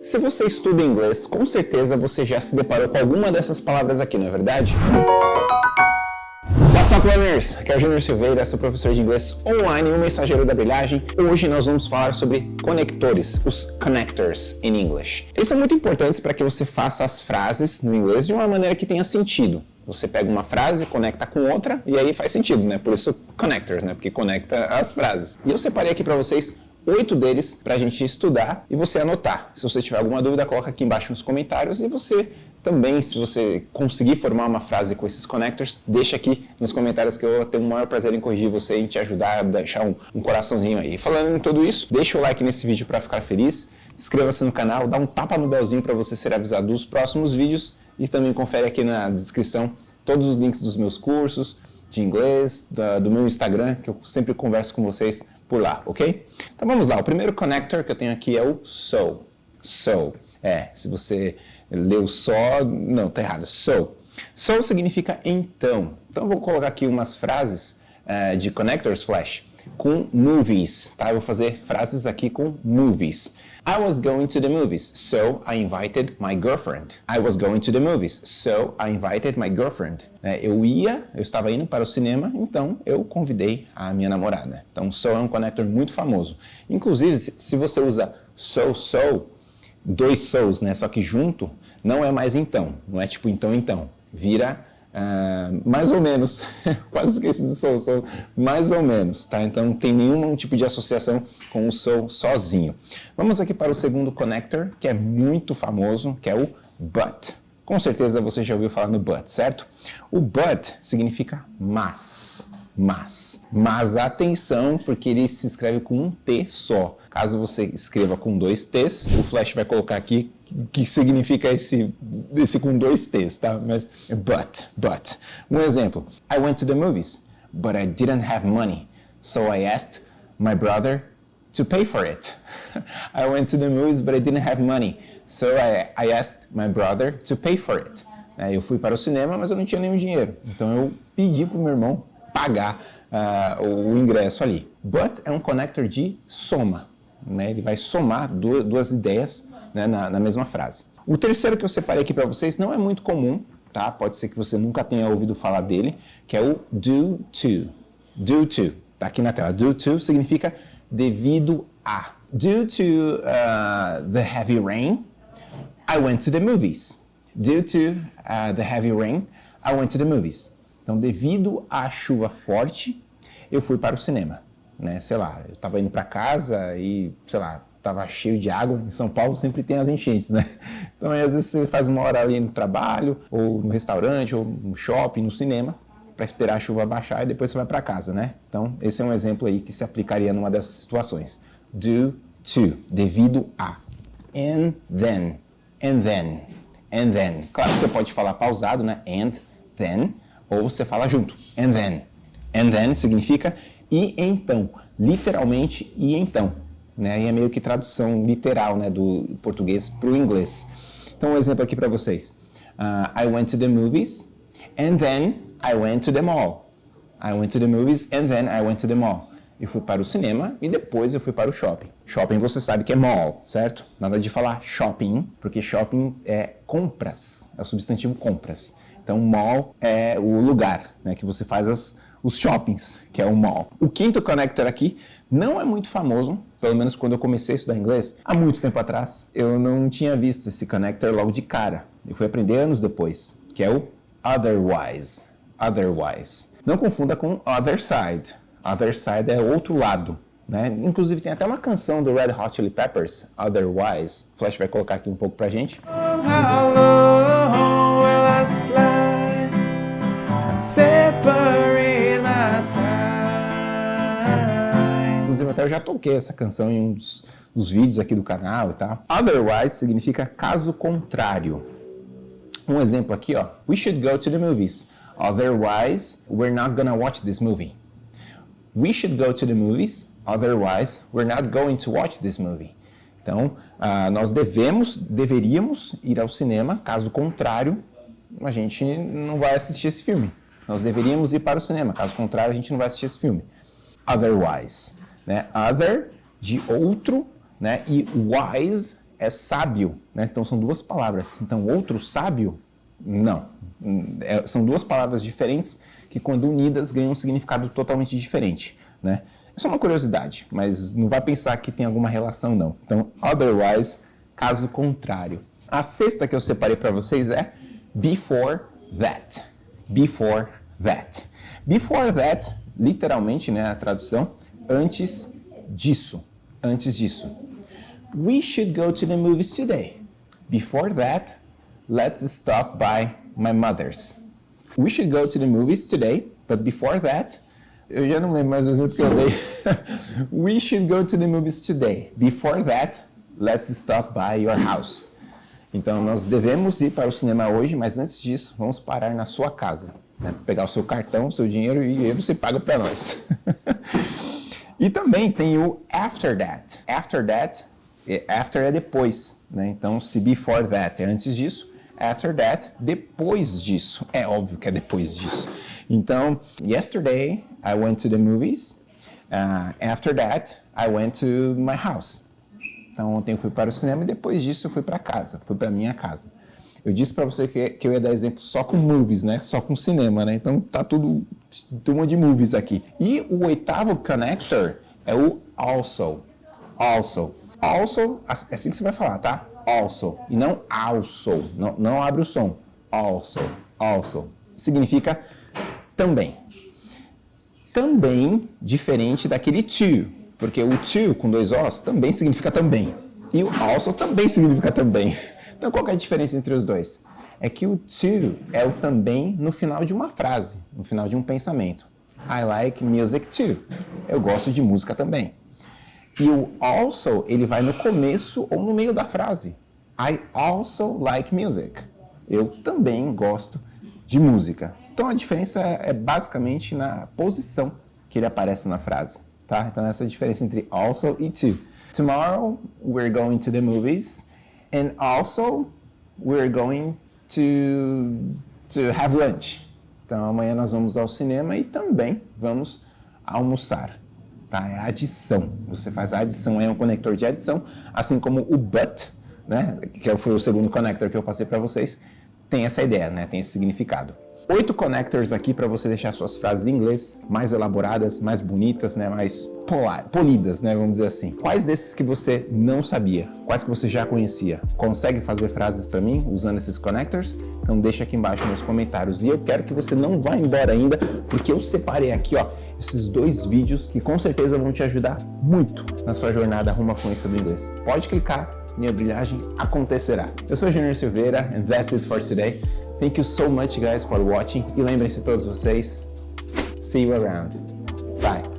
Se você estuda inglês, com certeza você já se deparou com alguma dessas palavras aqui, não é verdade? What's up, learners? Aqui é o Júnior Silveira, sou professor de inglês online e o mensageiro da brilhagem. Hoje nós vamos falar sobre conectores, os connectors in English. Eles são muito importantes para que você faça as frases no inglês de uma maneira que tenha sentido. Você pega uma frase, conecta com outra e aí faz sentido, né? Por isso connectors, né? Porque conecta as frases. E eu separei aqui para vocês oito deles para a gente estudar e você anotar. Se você tiver alguma dúvida, coloca aqui embaixo nos comentários e você também, se você conseguir formar uma frase com esses connectors, deixa aqui nos comentários que eu vou ter o maior prazer em corrigir você e te ajudar a deixar um, um coraçãozinho aí. Falando em tudo isso, deixa o like nesse vídeo para ficar feliz, inscreva-se no canal, dá um tapa no belzinho para você ser avisado dos próximos vídeos e também confere aqui na descrição todos os links dos meus cursos de inglês, da, do meu Instagram, que eu sempre converso com vocês por lá, ok? Então vamos lá, o primeiro connector que eu tenho aqui é o so. So. É, se você leu só, não, tá errado. So. So significa então. Então eu vou colocar aqui umas frases uh, de connectors flash com movies, tá? Eu vou fazer frases aqui com movies. I was going to the movies, so I invited my girlfriend. I was going to the movies, so I invited my girlfriend. É, eu ia, eu estava indo para o cinema, então eu convidei a minha namorada. Então, so é um connector muito famoso. Inclusive, se você usa so, so, dois so's, né, só que junto, não é mais então. Não é tipo então, então. Vira Uh, mais ou menos, quase esqueci do sou, mais ou menos, tá? Então não tem nenhum tipo de associação com o sou sozinho. Vamos aqui para o segundo connector, que é muito famoso, que é o but. Com certeza você já ouviu falar no but, certo? O but significa mas, mas. Mas atenção, porque ele se escreve com um T só. Caso você escreva com dois T's, o Flash vai colocar aqui que significa esse, esse com dois T's, tá? Mas but, but. Um exemplo. I went to the movies, but I didn't have money. So I asked my brother to pay for it. I went to the movies, but I didn't have money. So I, I asked my brother to pay for it. É, eu fui para o cinema, mas eu não tinha nenhum dinheiro. Então eu pedi para o meu irmão pagar uh, o, ingresso ali. But é um connector de soma. Né? Ele vai somar duas ideias né, na, na, mesma frase. O terceiro que eu separei aqui para vocês não é muito comum, tá? Pode ser que você nunca tenha ouvido falar dele, que é o due to. Due to. Tá aqui na tela. Due to significa devido a. Due to uh, the heavy rain, I went to the movies. Due to uh, the heavy rain, I went to the movies. Então, devido à chuva forte, eu fui para o cinema. Né? Sei lá, eu estava indo para casa e, sei lá, estava cheio de água. Em São Paulo sempre tem as enchentes, né? Então, às vezes você faz uma hora ali no trabalho, ou no restaurante, ou no shopping, no cinema, para esperar a chuva baixar e depois você vai para casa, né? Então, esse é um exemplo aí que se aplicaria numa dessas situações. Due to, devido a. And then, and then, and then. Claro que você pode falar pausado, né? And then, ou você fala junto. And then. And then significa e então. Literalmente, e então né? E é meio que tradução literal, né, do português para o inglês. Então, um exemplo aqui para vocês. Uh, I went to the movies and then I went to the mall. I went to the movies and then I went to the mall. Eu fui para o cinema e depois eu fui para o shopping. Shopping você sabe que é mall, certo? Nada de falar shopping, porque shopping é compras, é o substantivo compras. Então mall é o lugar né, que você faz as, os shoppings, que é o mall. O quinto connector aqui não é muito famoso, pelo menos quando eu comecei a estudar inglês, há muito tempo atrás, eu não tinha visto esse connector logo de cara. Eu fui aprender anos depois, que é o otherwise. Otherwise. Não confunda com other side. Other side é outro lado. Né? Inclusive tem até uma canção do Red Hot Chili Peppers, Otherwise. O Flash vai colocar aqui um pouco pra gente. How Inclusive até eu já toquei essa canção em um dos, dos vídeos aqui do canal e tal. Otherwise significa caso contrário. Um exemplo aqui, ó. We should go to the movies. Otherwise, we're not gonna watch this movie. We should go to the movies. Otherwise, we're not going to watch this movie. Então, uh, nós devemos, deveríamos ir ao cinema, caso contrário, a gente não vai assistir esse filme. Nós deveríamos ir para o cinema, caso contrário, a gente não vai assistir esse filme. Otherwise né? Other, de outro, né? E wise, é sábio, né? Então são duas palavras. Então outro sábio, não. É, são duas palavras diferentes que quando unidas ganham um significado totalmente diferente, né? É só uma curiosidade, mas não vai pensar que tem alguma relação não. Então, otherwise, caso contrário. A sexta que eu separei para vocês é before that. Before that. Before that, literalmente, né, a tradução, antes disso. Antes disso. We should go to the movies today. Before that, let's stop by my mother's. We should go to the movies today, but before that, eu já não lembro mais o exemplo que eu dei. We should go to the movies today. Before that, let's stop by your house. Então, nós devemos ir para o cinema hoje, mas antes disso, vamos parar na sua casa. Né? Pegar o seu cartão, o seu dinheiro e aí você paga para nós. e também tem o after that. After that, after é depois. Né? Então, se before that é antes disso, after that, depois disso. É óbvio que é depois disso. Então, yesterday I went to the movies. Uh, after that, I went to my house. Então ontem eu fui para o cinema e depois disso eu fui para casa, fui para minha casa. Eu disse para você que, que eu ia dar exemplo só com movies, né? Só com cinema, né? Então tá tudo turma de movies aqui. E o oitavo connector é o also. Also. Also, é assim que você vai falar, tá? Also. E não also. Não, não abre o som. Also. Also. Significa também. Também diferente daquele to porque o to com dois Os também significa também. E o also também significa também. Então qual é a diferença entre os dois? É que o to é o também no final de uma frase, no final de um pensamento. I like music too. Eu gosto de música também. E o also, ele vai no começo ou no meio da frase. I also like music. Eu também gosto de música. Então a diferença é basicamente na posição que ele aparece na frase tá? Então essa é a diferença entre also e to. Tomorrow we're going to the movies and also we're going to to have lunch. Então amanhã nós vamos ao cinema e também vamos almoçar. Tá? É adição. Você faz a adição, é um conector de adição, assim como o but, né? que foi o segundo conector que eu passei para vocês, tem essa ideia, né? tem esse significado oito connectors aqui para você deixar suas frases em inglês mais elaboradas, mais bonitas, né, mais polidas, né, vamos dizer assim. Quais desses que você não sabia? Quais que você já conhecia? Consegue fazer frases para mim usando esses connectors? Então deixa aqui embaixo nos comentários. E eu quero que você não vá embora ainda, porque eu separei aqui, ó, esses dois vídeos que com certeza vão te ajudar muito na sua jornada rumo à fluência do inglês. Pode clicar e a brilhagem acontecerá. Eu sou Junior Silveira and that's it for today. Thank you so much guys for watching e lembrem-se todos vocês, see you around. Bye!